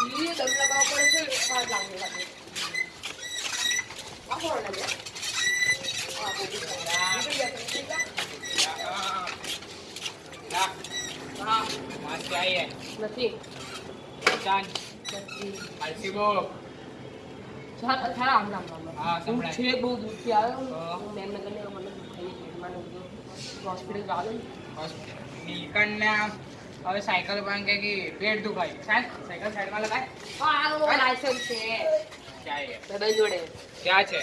ઈ દમ લગાવવા પડે છે હા લાગે લાગે? આ લાગે નથી. નથી ચાલ આમ છે બહુ દૂરથી આવ્યો હા. મેમનગરને મને દુખાઈ હોસ્પિટલ આવે ને નીકળ ને આમ હવે સાયકલ પણ કે કે પેટ દુખાય. સાયકલ સાઈડમાં લગાય. હા. આ લાયસન્સ છે. ક્યાં છે જોડે. ક્યાં છે?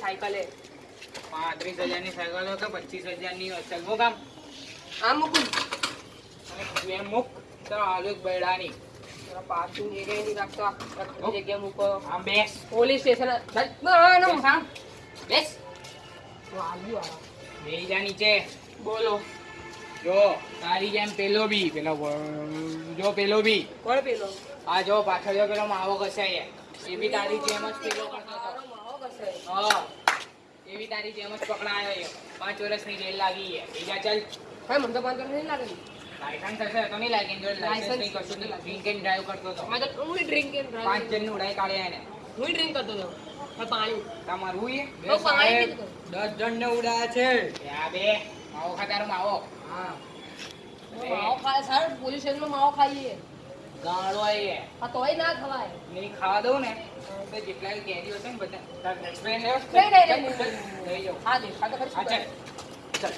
સાયકલે. કે પચીસ હજારની હોય ચાલ મૂક આમ. આમ મૂકું. એમ મૂક તો આલુ બૈડાની. પાછું જગ્યાએ નહીં રાખતો. મૂકો. આમ બેસ. Police station. ના ના બેસ. નીચે બોલો. જો. તારી જેમ પેલો બી. પેલો જો પેલો બી. કોણ પેલો? આ જો પાછળ જો પેલો માવો ઘસાય એ બી તારી જેમ જ પેલો કરતો હતો. મારો માવો કસે હા. એ તારી જેમ જ પકડાયો. પાંચ વર્ષની જેલ લાગી બીજા ચાલ. હા મને તો પાંચ વર્ષ નહીં લાગે લાયસન્સ હશે તો નહીં લાગે જો લાયસન્સ નહીં કશું ડ્રિંક એન્ડ ડ્રાઈવ કરતો હતો. મેં તો હું ડ્રિંક એન્ડ પાંચ જણની ઉડાઈ કાઢ્યા એને. હું ડ્રિંક કરતો હતો. પાણી. તમારું એ તો પાણી પીતો દસ જણને ઉડાયા છે. આ બે માવો ખાતારો માવો. હા. માવો ખાય સારું પોલીસ સ્ટેશનમાં માવો ખાઈએ. ગાળો એ આ તોય ના ખવાય. નહીં ખાવા દઉં ને તો જેટલા કેરીઓ છે ને બધા તારા explain નહીં, નહીં, નહીં, ચાલ, નહીં. લઈ જાઓ. હા દેખા તો ખરી હા, ચાલ. ચાલ.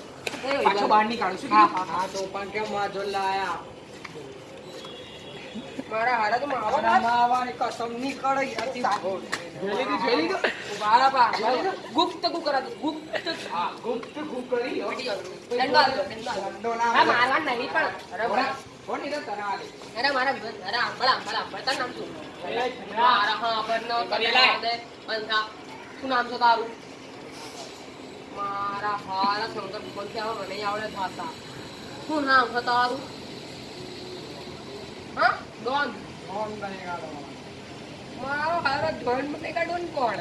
પાછો બહાર નીકાળું છું હા, હા, હા તો પણ કેમ વાંધો લાયા? મારા હારા તો માવો માવાની કસમ નહીં કરે જોઈ જોઈ લીધું? ઊભા ગુપ્ત ગુ કરા ગુપ્ત હા, ગુપ્ત ગુપ કરી લો. બેટી જાઓ. દંડો દંડો ના મારવા નહીં પણ. અરે કોણ? મારા- કોણ નહીં તો તને અરે મારા અરે આંબળ આંબળ આંબળ. તારું નામ શું? હા નામ છે તારું? મારા હારા શંકર આવે મને આવડે ભાષા શું નામ છે તારું? હા? ડોન. મારો હારો ડોન મને ડોન કોણ?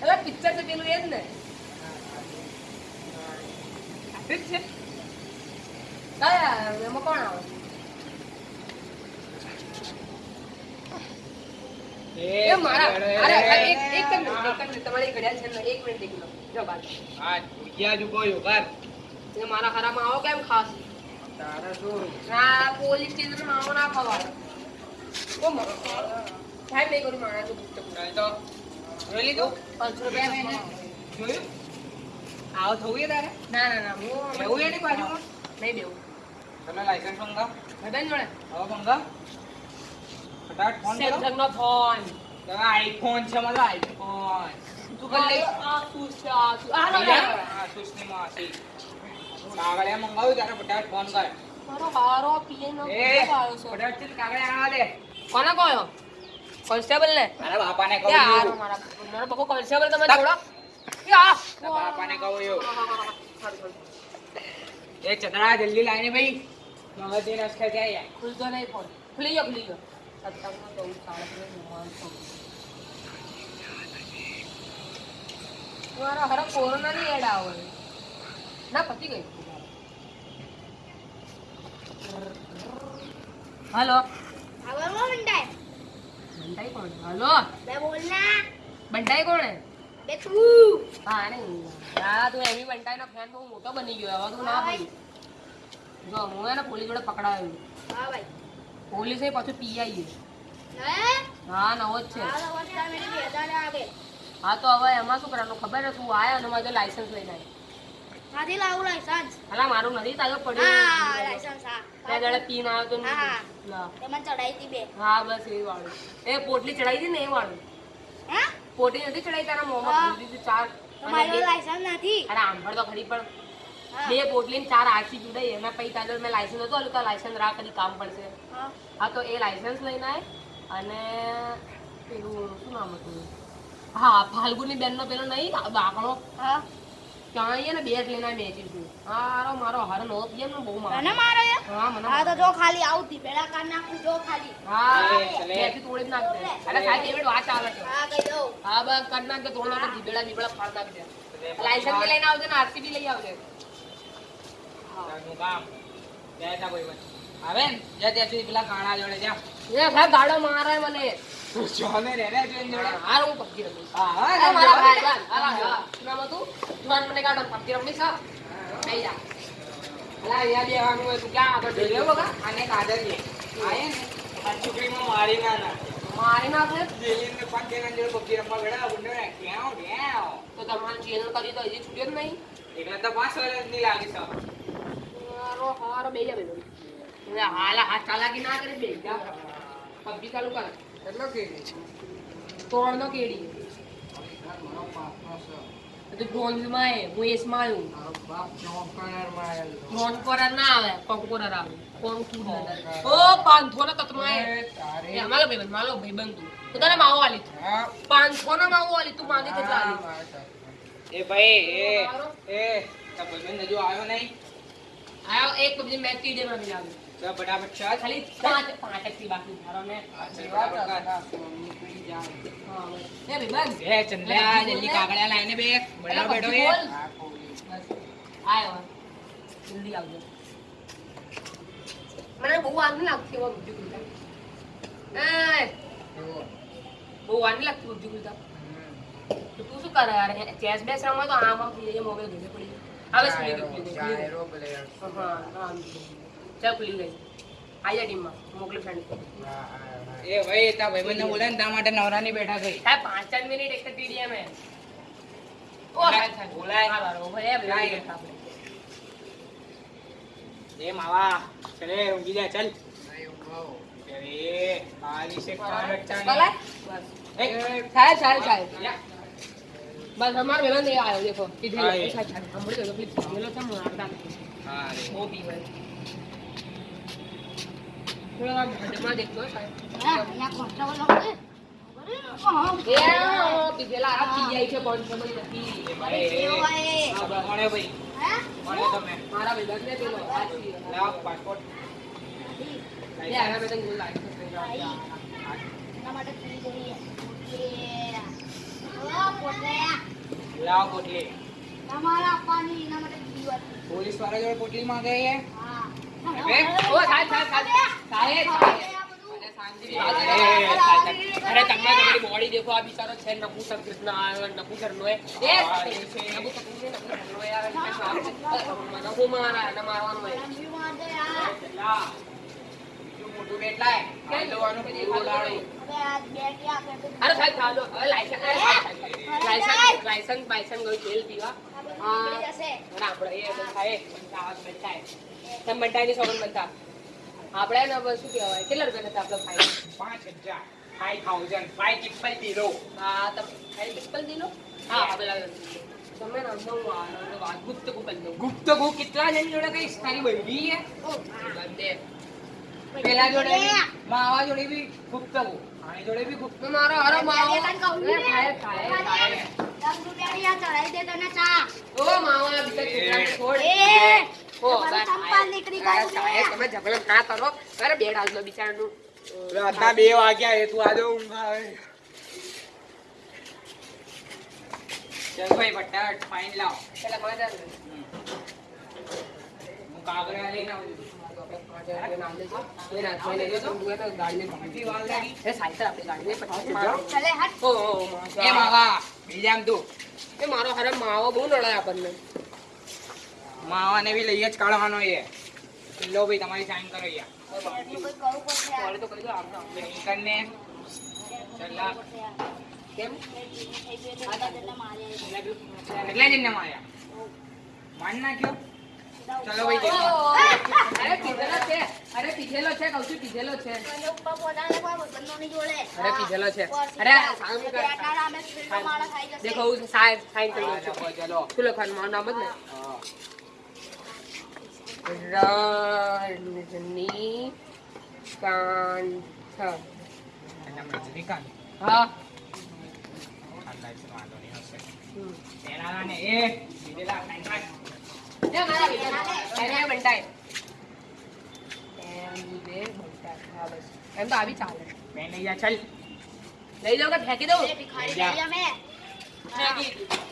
એટલે પિક્ચર છે પેલું એ જ ને ઠીક છે. કયા એમાં કોણ આવે? એ મારા અરે અરે, એક એક જ મિનિટ એક જ મિનિટ તમારી ઘડિયાળ છે ને એક મિનિટ એક મિનિટ જો બાજુ. હા, ભૂખ્યા જ ઊભો રહ્યો, એ મારા હારામાં આવો કેમ ખાસ? તારા શું? ના પોલીસ સ્ટેશન આવો ના ખવાય. ઓ મારો સાહેબ મારા તો ગુપ્ત તો. જોઈ લીધું? પાંચસો રૂપિયા મેં જોયું? આવું થવું છે તારે ના ના ના હું એવું એની બાજુમાં નહીં દેવું તને લાયસન્સ મંગાવ ભાઈ જોડે હવે મંગાવ ફટાફટ ફોન કરો સેમસંગ નો ફોન તમે આઈફોન છે મારો આઈફોન તું આ આ આ લો લે. હા સુસ્ની માસી કાગળિયા મંગાવ્યું તારે ફટાફટ ફોન કર મારો હારો પીએ નો આવ્યો ફટાફટ આવા દે કોને કહ્યો કોન્સ્ટેબલ ને? મારા બાપાને કહું હારો મારા મારો કોન્સ્ટેબલ તમે છોડો. તારા બાપાને કહું સારું. એ ચતરા જલ્દી લાઈને ભાઈ. મગજની રસ ખાઈ જાય? ખુલતો નહીં ફોન ખુલી ગયો ખુલી ગયો. સત્તાવન ચૌદ સાડત્રીસ મારા હરા કોરોના ની એડ આવે. ના પતી ગઈ. હલો. મોટો બની ગયો જો હું એને પોલીસ જોડે પકડાયો. હા પાછું પી આવી હા? નવો જ છે. હા તો હવે એમાં શું કરવાનું? ખબર છે તું આયો અને મારે લાયસન્સ લઈને આવ્યો નથી લાવું લાયસન્સ અલા મારું નથી તાજો પડ્યું. બે. દાડે બે પોટલી ચડાઈ ને એ વાળું. પોટલી નથી ચડાઈ તારા મોમાં? ભૂલી દીધી ચાર મારો લાયસન્સ નથી. અરે આંભળ તો ખરી પણ. બે પોટલી ચાર આરસી જોડાઈ. એમાં પછી તારે મેં લાયસન્સ હતો આલું તો લાયસન્સ રા કરી કામ પડશે. હા. તો એ લાયસન્સ લઈને આવે અને પેલું શું નામ હતું? હા ફાલ્ગુની બેનનો પેલો નહીં બાકણો. હા. આવીએ ને બેગ લઈને મેચી છું. હારો મારો હારો નો બહુ મારે. મને મારે હા મને હા તો જો ખાલી આવતી પેલા કાન નાખું જો ખાલી. હા એ, તોડી નાખ દે અરે સાહેબ એવી વાત આવે છે. હા કહી દઉં. હા બસ કર નાખ દે તોડ નાખ દે જીબેડા ફાડ નાખ દે લાયસન્સ બી લઈને આવજે ને આરસી બી લઈ આવજે. કામ. તા કોઈ પણ. જા ત્યાં પેલા કાણા જોડે જા. સાહેબ ગાડો મારે મને. જોને રે રે જોઈને જોડે. હાર હું રમીશ હા હા મારા ભાઈ હા. નામ હતું? જુવાન મને કાઢો, પબજી રમીશ, હા? નહીં જા. હોય તું ક્યાં આગળ જઈ રહ્યો આને કાદર લે આયે ને. છોકરીમાં મારી ના ના. મારી જેલીને પાંચ જણા જોડે રમવા બેઠા બુંડો રે ક્યાં? ડ્યાવ તો તમારે ચેનલ કરી તો હજી છૂટ્યો જ નહીં. એટલે તો પાંચ વર્ષની લાગે સર હારો હારો બે જા બેનો હાલ હાથ ચાલાકી ના કરી બે જા. પબજી ચાલુ કર. કેટલો કેડી? તોડ નો કેડી તો ડ્રોનમાં એ હું એસમાં આવ્યું મારો ડ્રોન પર ના આવે કંકોરર આવે. કોણ તું ઓ પાંચસો ના તત્માં એ એ માલો ભાઈબંધ માલો ભાઈબંધ તું તો તને માવો આલી તું. પાંચસો ના માવો આલી તું માંગે તે ચાલી. એ ભાઈ એ તો આવ્યો નહીં? આયો એક પબજી મેચ ટી ડે માં બી લાગે તો ખાલી પાંચ પાંચથી બાકી મારો ને. એ ભાઈબંધ એ ચંદ્રા જલ્દી કાગળિયા લાઈને બે. બડા બેઠો એ. આયો જલ્દી આવજો. મને બહુ વાર નહીં લાગતી હોય બીજું ગુલતા એ બહુ વાર નહીં લાગતી પબજી ખુલતા તો તું શું કરે યાર? ચેસ બેસ રમવા તો આમ આમ થઈ જાય મોબાઈલ ધોઈને પડી હવે હા હા ચાલ ખુલી ગઈ આઈ ટીમમાં મોકલી ફ્રેન્ડ એ ભાઈ તા ભાઈબંધને બોલે ને તા માટે નવરાની બેઠા થઈ સાહેબ પાંચ ચાર મિનિટ એક ટીડીએમ હે ઓ બોલાય. હા ભાઈ ભાઈ એ માવા ચલે ઊંઘી જા ચાલ અરે ખાલી છે કારચાની. બોલાય બસ એ, સાહેબ સાહેબ સાહેબ બસ અમારો વેલન એ આવ્યો દેખો કીધું હા, એ. સાહેબ સાંભળી તો પ્લીઝ કીધેલો છે મારતા હા રે. બહુ પીવે થોડો આમ હદમાં દેખતો સાહેબ હા અહીંયા કોન્સ્ટેબલ લોકો છે. હા, એ ઓ પીધેલા આ પીઆઈ છે કોન્સ્ટેબલ નથી એ ભાઈ, એ. કેવો એ? આ બા- કોણે ભાઈ હે? કોણે તમે મારા વેલન ને પેલો આ પીએ. લાવ પાસપોર્ટ લે આગળ મેં તને બોલ લાગ્યું એના માટે ફી જોઈએ. એ. ઓ, પોટલા. લાવ પોટલી તમારે આપવાની એના માટે ફી હતી. પોલીસ વાળા જોડે પોટલી માંગે છે હા. બે? ઓ સાહેબ સાહેબ સાહેબ સાહેબ સાહેબ અરે એ, તમે તમારી બોડી દેખો આ બિચારો છે નપુસક કૃષ્ણ ને હું. મારા એને મારવાનું માટે આ. લા. બીજું મોટું બેટ લાય. લેવાનું પૂરું લાડું. હવે આ બે કે આપે તો. અરે સાહેબ ચાલો હવે લાયસન્સ અરે સાહેબ, સાહેબ. લાયસન્સ લાયસન્સ બાયસન્સ ગયું તેલ પીવા. હા. નીકળી જશે. અને આપણે એ બધા એ આવાજ બનતા સોગન બનતા. આપણે ને બસ શું કહેવાય? કેટલા રૂપિયા થતા આપણે ફાઈન પાંચ હજાર. Five triple zero. હા તમે ખાલી બિસ્કલ દીલો હા હા પેલા તમે ને અંદર વાત ગુપ્ત ગુપ્ત ગુપ્ત ગુ કેટલા જણ જોડે કઈ તારી બૈરી હે ઓ, હા. પેલા જોડે માવા જોડે બી ગુપ્ત ગુ આની જોડે બી ગુપ્ત મારો હારો માવો. એ ને. ખાય ખાય ખાય દસ રૂપિયાની ચડાઈ દે તને ચા. ઓ માવા બીજા છોકરાને છોડ બે વાગ્યા એ તું આજો ઊંઘ આવે. ચાલ ભાઈ ફટાફટ લાવ. પેલા કોણ હું કાગળિયા લઈને આવું છું. કેટલી વાર લાગી? ચલે હટ. એ માવા બીજામ તું. મારો હારે માવો બહુ નડાય આપણને. માવાને બી લઈએ જ કાઢવાનો એ. લો ભાઈ તમારી સાઈન કરો યાર. તો દો આપણે ચલા કેમ? એટલે જણને માર્યા. માન નાખ્યો? ચલો ભાઈ. અરે પીધેલો છે. અરે પીધેલો છે કહું છું પીધેલો છે. અરે પીધેલો છે. અરે દેખો હું સાઈન કરી ચલો, શું લખવાનું? મારું નામ જ ને. રજનીકાંત રજનીકાંત. હા. એમ બે હા, બસ. એમ તો આવી ચાલે લઈ જા ચાલ લઈ જાઓ કે ફેંકી દઉં ફેંકી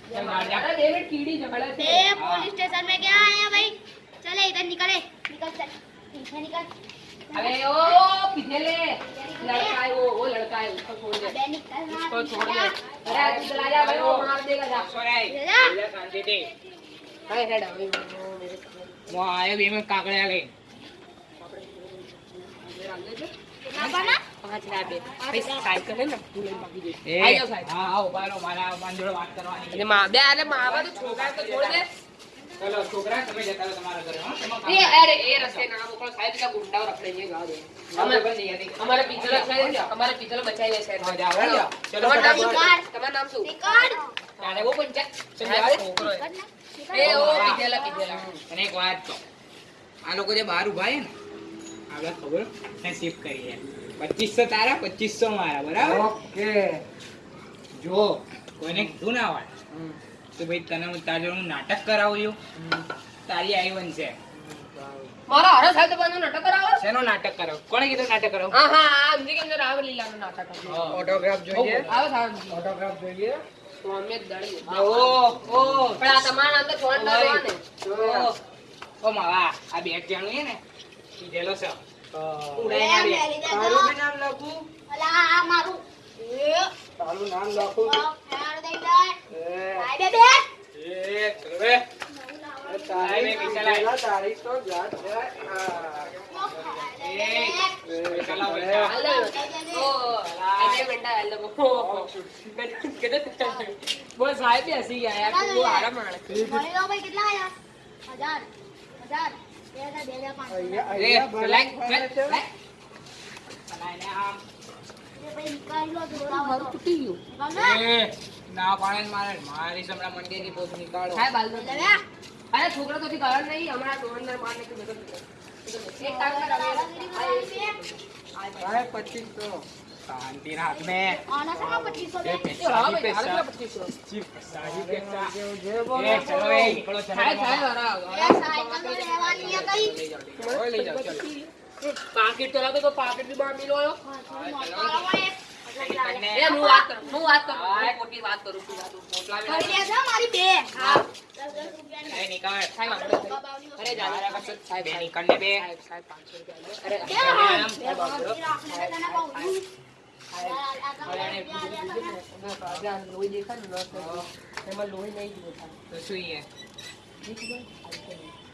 पुलिस स्टेशन में क्या आया भाई चले इधर निकले निकल चल पीछे निकल अरे ओ पीछे लड़का है वो वो लड़का है उसको छोड़ दे उसको छोड़ दे अरे तू चला जा भाई वो मार देगा जा सॉरी जा शांति दे अरे हेड अभी वो आए भी मैं काकड़े आ गई अपना પાંચ ના બે સાયકલ હે ને ભૂલે ભાગી જઈ આઈ જાવ સાહેબ હા આવો બારો મારા માંજોડે વાત કરવાની એટલે માં બે અરે માવા તો છોકરા તો છોડ દે ચલો છોકરા તમે જતા રહો તમારા ઘરે હા એ અરે એ રસ્તે ના મોકલો સાહેબ કા ગુંડાઓ રખડે છે ગાવ દે અમે અમારે પિત્તલ રખાય છે અમારે પિત્તલ બચાવી છે સાહેબ હા જાવ ચલો તમારું નામ શું નિકાર તારે વો પંચાયત સંભાળ છોકરો એ ઓ પિત્તલા પિત્તલા અને એક વાત તો આ લોકો જે બહાર ઉભા છે ને આગળ ખબર ને શિફ્ટ કરી છે પચીસો તારા પચીસો મારા બરાબર? ઓકે. જો. કોઈને કીધું ના હોય. તો ભાઈ તને હું તારે હું નાટક કરાવું છું. તારી આવી બનશે મારા હરા સાહેબ તો નાટક કરાવો. શેનો નાટક કરાવ? કોણે કીધું નાટક કરાવ? હા હા નાટક. ઓટોગ્રાફ જોઈએ? આવો સાહેબ. ઓટોગ્રાફ જોઈએ? તો અમે દળી. ઓ ઓ. પણ આ તમારા નામ તો ના જોવા ઓ. ઓ માવા આ બે જણું છે ને. કીધેલો છે. ले ઉડાઈને मैं આવે. ले તારું जा બી નામ લખું अला आ मारू ए તારું નામ લખું यार दे दे એ, आई बेबे એ ચલો બે. એ તારીખ લાય, પૈસા લાય. પેલા તારીખ તો યાદ છે હા. એ, એ, ચલો એ, પૈસા. હાલો. ઓ, આજે બેટા હાલો. બોલ સાહેબ બી હસી ગયા યાર તું બહુ હારા માણસ છે. मणि लो भाई कितना आया हजार हजार ના પાણે મારે મારી સમરા મંડી થી પોત નીકાળો સાહેબ અરે છોકરો તો હમણાં દોરંદર મારને કે તો શાંતિ રાખ બે આના સા 2500 દે પૈસા પૈસા 25 પૈસા. એ ચલો એ નીકળો ચલો થાય થાય વારા એ સાયકલ લેવાની હે કઈ ઓય લઈ જાવ ચલો પાકેટ ચલાવ તો પાકેટ બી બાર મિલો આયો. એ હું વાત કરું હું વાત કરું. મોટી વાત કરું છું વાત કરી લેજો મારી બે હા. અરે નીકળ. સાહેબ અરે જાજા બસ સાહેબ નીકળ ને બે સાહેબ 500 રૂપિયા અરે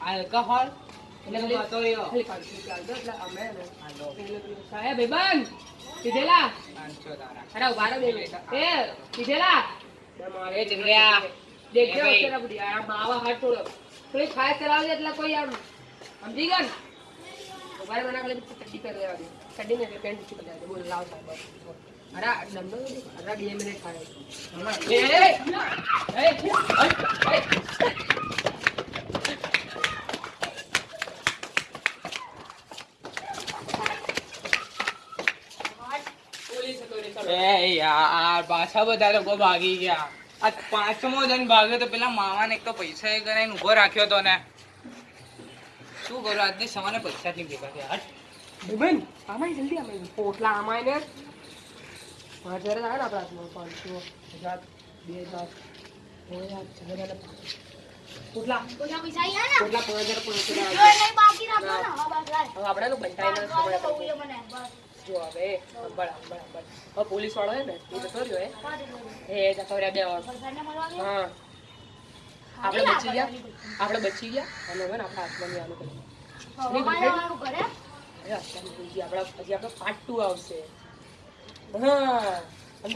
આલ્કોહોલ સાહેબ ભાઈબંધ કીધેલા અરે ઊભા રહો બે મિનિટ. એ કીધેલા મારે જંગલ્યા દેખજો અત્યારે બુડી આ માવા હાથ થોડો થોડી ખાય ચલાવજે એટલે કોઈ આમ સમજી ગયો ને? ઊભા રહો મને ઠંડી કરી દેવાની લેવા એટલે પેન્ટ ઊંચી કરી બોલ, લાવ સાહેબ હતો યાર, પાછા બધા લોકો ભાગી ગયા. આ પાંચમો જણ ભાગ્યો તો પેલા મામાને એક તો પૈસા એ કરાઈને ઊભો રાખ્યો તો ને. શું કરું? આજની સવારે પૈસા જ નહીં ભેગા થયા. બેન આમાં જલ્દી આમાં પોટલા આમાં ને. પાંચ હજાર આવે ને આપણા હાથમાં પાંચસો હજાર બે હજાર પોટલા. પોટલા પૈસા આવ્યા પાંચ હજાર પાંચ હજાર બાકી આપણે તો બંટાઈ જો હવે અંબળ અંબળ અંબળ હવે પોલીસ વાળો ને એ જતો રહ્યો હે એ જતો રહ્યા હા. આપણે બચી ગયા? આપણે બચી ગયા? અને હવે હાથમાં આનું આપણા હજી આપણો પાર્ટ ટુ આવશે. હા.